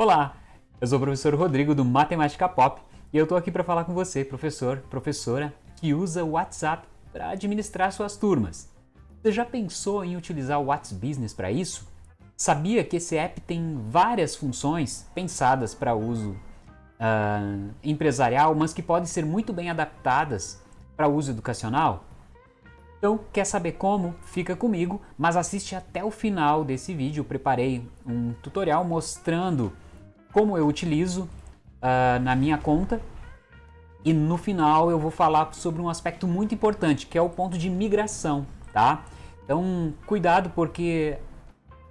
Olá, eu sou o professor Rodrigo do Matemática Pop e eu estou aqui para falar com você, professor, professora, que usa o WhatsApp para administrar suas turmas. Você já pensou em utilizar o WhatsApp Business para isso? Sabia que esse app tem várias funções pensadas para uso uh, empresarial, mas que podem ser muito bem adaptadas para uso educacional? Então, quer saber como? Fica comigo, mas assiste até o final desse vídeo. Eu preparei um tutorial mostrando como eu utilizo uh, na minha conta. E no final eu vou falar sobre um aspecto muito importante, que é o ponto de migração, tá? Então, cuidado porque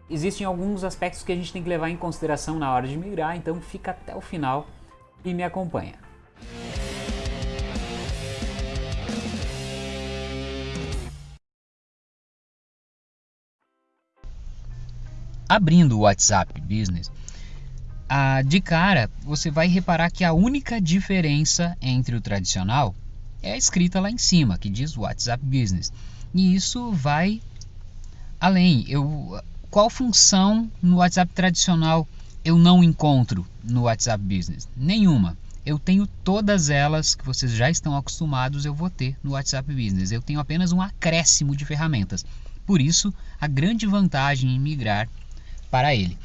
existem alguns aspectos que a gente tem que levar em consideração na hora de migrar, então fica até o final e me acompanha. Abrindo o WhatsApp Business, ah, de cara, você vai reparar que a única diferença entre o tradicional é a escrita lá em cima, que diz WhatsApp Business. E isso vai além. Eu, qual função no WhatsApp tradicional eu não encontro no WhatsApp Business? Nenhuma. Eu tenho todas elas que vocês já estão acostumados, eu vou ter no WhatsApp Business. Eu tenho apenas um acréscimo de ferramentas. Por isso, a grande vantagem em migrar para ele.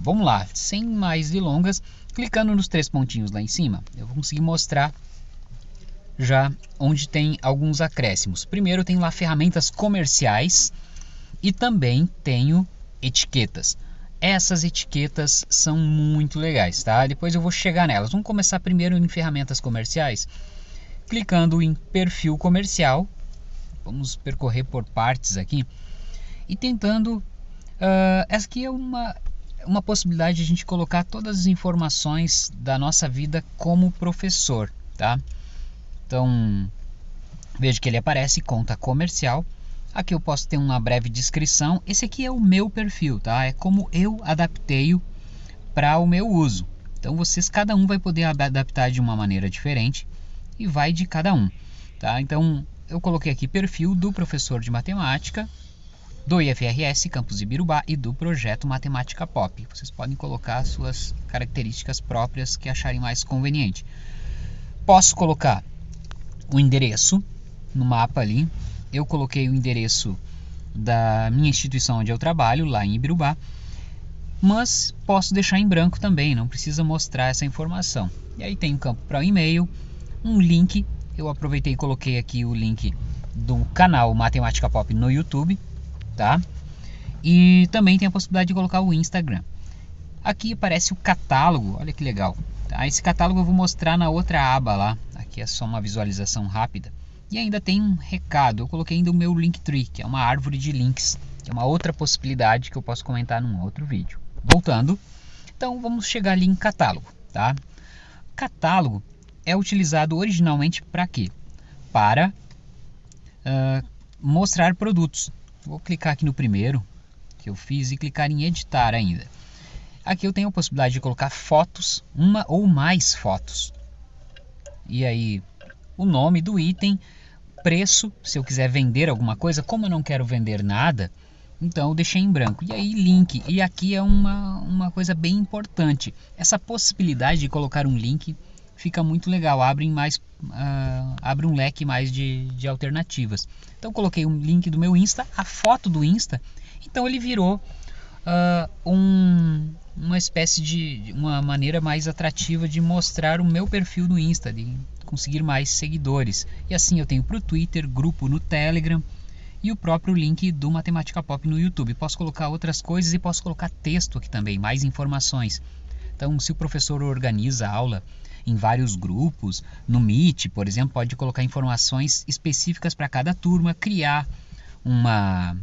Vamos lá, sem mais delongas, clicando nos três pontinhos lá em cima, eu vou conseguir mostrar já onde tem alguns acréscimos. Primeiro tem lá ferramentas comerciais e também tenho etiquetas. Essas etiquetas são muito legais, tá? Depois eu vou chegar nelas. Vamos começar primeiro em ferramentas comerciais, clicando em perfil comercial. Vamos percorrer por partes aqui e tentando. Uh, essa aqui é uma uma possibilidade de a gente colocar todas as informações da nossa vida como professor, tá? Então, veja que ele aparece conta comercial. Aqui eu posso ter uma breve descrição. Esse aqui é o meu perfil, tá? É como eu adaptei para o meu uso. Então, vocês cada um vai poder adaptar de uma maneira diferente e vai de cada um, tá? Então, eu coloquei aqui perfil do professor de matemática do IFRS Campus Ibirubá e do projeto Matemática Pop. Vocês podem colocar suas características próprias que acharem mais conveniente. Posso colocar o endereço no mapa ali. Eu coloquei o endereço da minha instituição onde eu trabalho, lá em Ibirubá, mas posso deixar em branco também, não precisa mostrar essa informação. E aí tem um campo para o e-mail, um link. Eu aproveitei e coloquei aqui o link do canal Matemática Pop no YouTube tá? E também tem a possibilidade de colocar o Instagram. Aqui aparece o catálogo, olha que legal. Tá? Esse catálogo eu vou mostrar na outra aba lá. Aqui é só uma visualização rápida. E ainda tem um recado, eu coloquei ainda o meu Linktree, que é uma árvore de links, que é uma outra possibilidade que eu posso comentar num outro vídeo. Voltando, então vamos chegar ali em catálogo, tá? Catálogo é utilizado originalmente para quê? Para uh, mostrar produtos. Vou clicar aqui no primeiro que eu fiz e clicar em editar ainda. Aqui eu tenho a possibilidade de colocar fotos, uma ou mais fotos. E aí o nome do item, preço, se eu quiser vender alguma coisa, como eu não quero vender nada, então eu deixei em branco. E aí link, e aqui é uma, uma coisa bem importante. Essa possibilidade de colocar um link fica muito legal, abre, mais, uh, abre um leque mais de, de alternativas. Então coloquei um link do meu Insta, a foto do Insta, então ele virou uh, um, uma espécie de uma maneira mais atrativa de mostrar o meu perfil no Insta, de conseguir mais seguidores. E assim eu tenho para o Twitter, grupo no Telegram e o próprio link do Matemática Pop no YouTube. Posso colocar outras coisas e posso colocar texto aqui também, mais informações. Então, se o professor organiza a aula em vários grupos. No Meet, por exemplo, pode colocar informações específicas para cada turma, criar uma,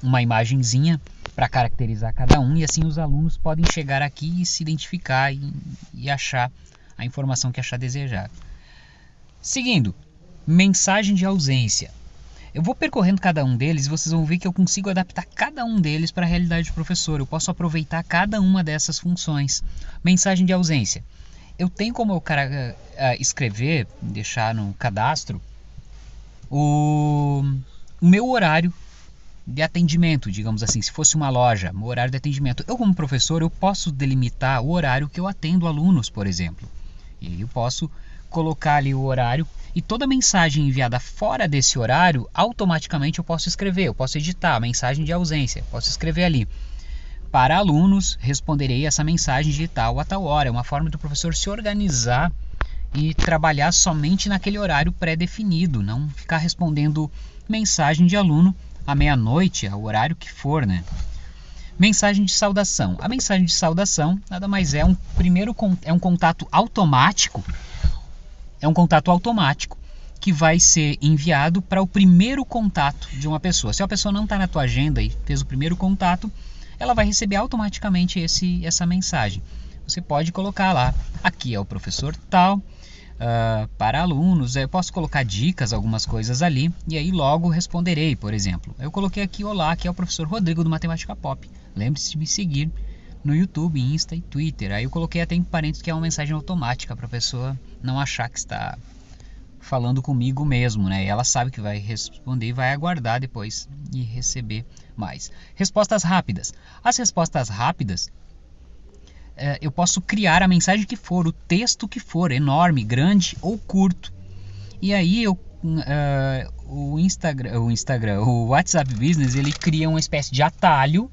uma imagenzinha para caracterizar cada um e assim os alunos podem chegar aqui e se identificar e, e achar a informação que achar desejar. Seguindo, mensagem de ausência. Eu vou percorrendo cada um deles e vocês vão ver que eu consigo adaptar cada um deles para a realidade do professor. Eu posso aproveitar cada uma dessas funções. Mensagem de ausência eu tenho como eu cara, uh, escrever, deixar no cadastro, o, o meu horário de atendimento, digamos assim, se fosse uma loja, o horário de atendimento. Eu como professor, eu posso delimitar o horário que eu atendo alunos, por exemplo. E eu posso colocar ali o horário e toda mensagem enviada fora desse horário, automaticamente eu posso escrever, eu posso editar a mensagem de ausência, posso escrever ali. Para alunos, responderei essa mensagem de tal a tal hora. É uma forma do professor se organizar e trabalhar somente naquele horário pré-definido, não ficar respondendo mensagem de aluno à meia-noite, ao horário que for, né? Mensagem de saudação. A mensagem de saudação nada mais é um primeiro é um contato automático. É um contato automático que vai ser enviado para o primeiro contato de uma pessoa. Se a pessoa não está na tua agenda e fez o primeiro contato, ela vai receber automaticamente esse, essa mensagem. Você pode colocar lá, aqui é o professor tal, uh, para alunos. Eu posso colocar dicas, algumas coisas ali, e aí logo responderei, por exemplo. Eu coloquei aqui, olá, aqui é o professor Rodrigo do Matemática Pop. Lembre-se de me seguir no YouTube, Insta e Twitter. Aí eu coloquei até em parênteses que é uma mensagem automática para a pessoa não achar que está falando comigo mesmo, né? Ela sabe que vai responder e vai aguardar depois e receber mais. Respostas rápidas. As respostas rápidas é, eu posso criar a mensagem que for, o texto que for, enorme, grande ou curto. E aí eu, uh, o Instagram, o Instagram, o WhatsApp Business, ele cria uma espécie de atalho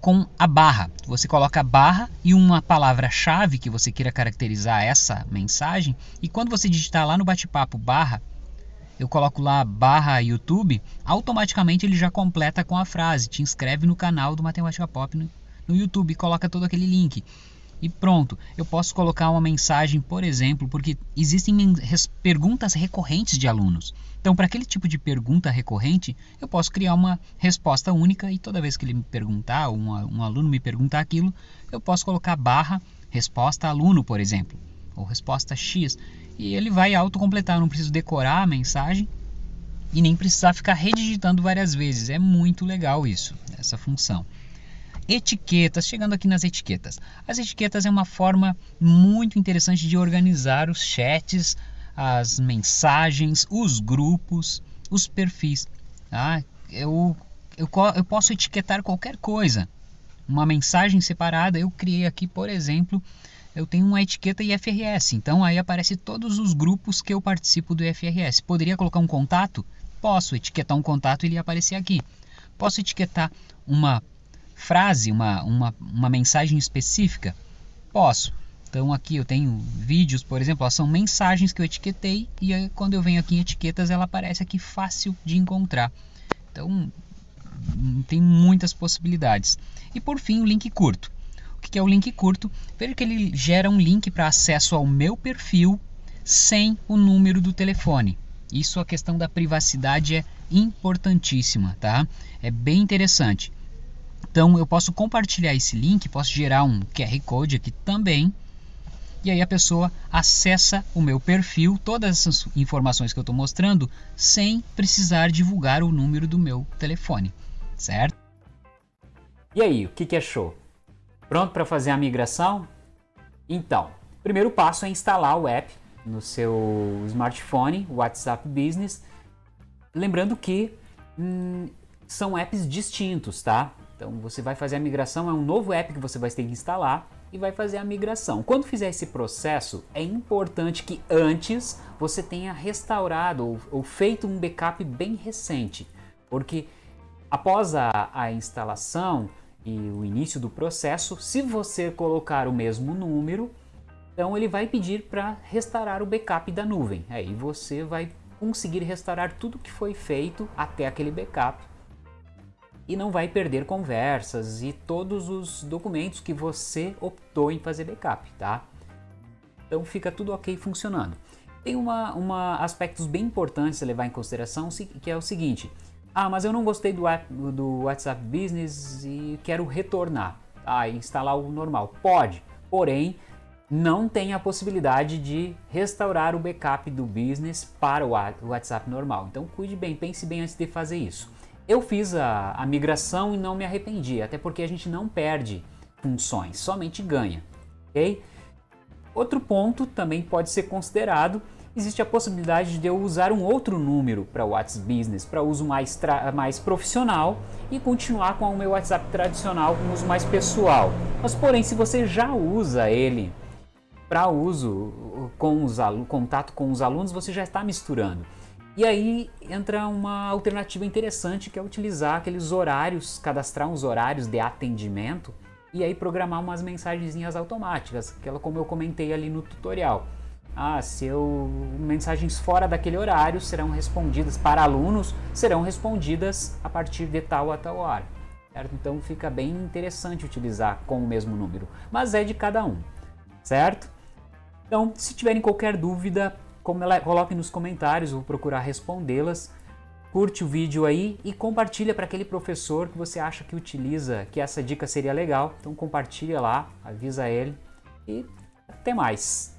com a barra. Você coloca a barra e uma palavra-chave que você queira caracterizar essa mensagem. E quando você digitar lá no bate-papo barra, eu coloco lá barra YouTube, automaticamente ele já completa com a frase. Te inscreve no canal do Matemática Pop no no YouTube, coloca todo aquele link. E pronto, eu posso colocar uma mensagem, por exemplo, porque existem perguntas recorrentes de alunos. Então, para aquele tipo de pergunta recorrente, eu posso criar uma resposta única e toda vez que ele me perguntar, um, um aluno me perguntar aquilo, eu posso colocar barra resposta aluno, por exemplo, ou resposta X. E ele vai autocompletar, eu não preciso decorar a mensagem e nem precisar ficar redigitando várias vezes. É muito legal isso, essa função. Etiquetas, chegando aqui nas etiquetas. As etiquetas é uma forma muito interessante de organizar os chats, as mensagens, os grupos, os perfis. Tá? Eu, eu, eu posso etiquetar qualquer coisa. Uma mensagem separada, eu criei aqui, por exemplo, eu tenho uma etiqueta IFRS, então aí aparece todos os grupos que eu participo do IFRS. Poderia colocar um contato? Posso etiquetar um contato e ele aparecer aqui. Posso etiquetar uma frase, uma, uma, uma mensagem específica? Posso. Então aqui eu tenho vídeos, por exemplo, ó, são mensagens que eu etiquetei e aí, quando eu venho aqui em etiquetas ela aparece aqui fácil de encontrar. Então hum, tem muitas possibilidades. E por fim o link curto. O que é o link curto? Veja que ele gera um link para acesso ao meu perfil sem o número do telefone. Isso a questão da privacidade é importantíssima, tá? É bem interessante. Então eu posso compartilhar esse link, posso gerar um QR Code aqui também. E aí a pessoa acessa o meu perfil, todas essas informações que eu estou mostrando, sem precisar divulgar o número do meu telefone, certo? E aí, o que, que achou? Pronto para fazer a migração? Então, o primeiro passo é instalar o app no seu smartphone, WhatsApp Business. Lembrando que hum, são apps distintos, tá? Então você vai fazer a migração, é um novo app que você vai ter que instalar e vai fazer a migração. Quando fizer esse processo, é importante que antes você tenha restaurado ou, ou feito um backup bem recente, porque após a, a instalação e o início do processo, se você colocar o mesmo número, então ele vai pedir para restaurar o backup da nuvem. Aí você vai conseguir restaurar tudo que foi feito até aquele backup e não vai perder conversas e todos os documentos que você optou em fazer backup, tá? Então fica tudo ok funcionando. Tem uma, uma aspectos bem importantes a levar em consideração, que é o seguinte. Ah, mas eu não gostei do, do WhatsApp Business e quero retornar. Ah, instalar o normal. Pode, porém, não tem a possibilidade de restaurar o backup do Business para o WhatsApp normal. Então cuide bem, pense bem antes de fazer isso. Eu fiz a, a migração e não me arrependi, até porque a gente não perde funções, somente ganha. ok? Outro ponto também pode ser considerado existe a possibilidade de eu usar um outro número para o WhatsApp Business, para uso mais, mais profissional e continuar com o meu WhatsApp tradicional com uso mais pessoal. Mas porém, se você já usa ele para uso com os contato com os alunos, você já está misturando. E aí entra uma alternativa interessante que é utilizar aqueles horários, cadastrar uns horários de atendimento e aí programar umas mensagenzinhas automáticas, aquela como eu comentei ali no tutorial. Ah, se eu mensagens fora daquele horário serão respondidas para alunos, serão respondidas a partir de tal a tal hora. Certo? Então fica bem interessante utilizar com o mesmo número, mas é de cada um, certo? Então, se tiverem qualquer dúvida, coloque nos comentários, vou procurar respondê-las. Curte o vídeo aí e compartilha para aquele professor que você acha que utiliza, que essa dica seria legal. Então compartilha lá, avisa ele e até mais.